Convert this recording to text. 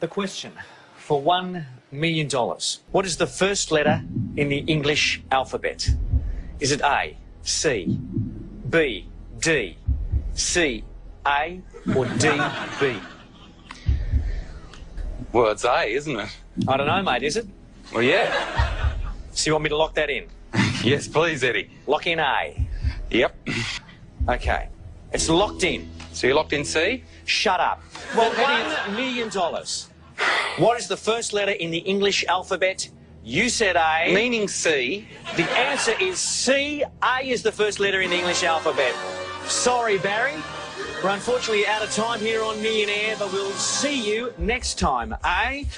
The question for $1 million. What is the first letter in the English alphabet? Is it A, C, B, D, C, A, or D, B? Well, it's A, isn't it? I don't know, mate, is it? Well, yeah. So you want me to lock that in? yes, please, Eddie. Lock in A. Yep. Okay. It's locked in. So you locked in C? Shut up. Well, Eddie, $1 million. What is the first letter in the English alphabet? You said A. Meaning C. The answer is C. A is the first letter in the English alphabet. Sorry, Barry. We're unfortunately out of time here on Millionaire, but we'll see you next time, eh?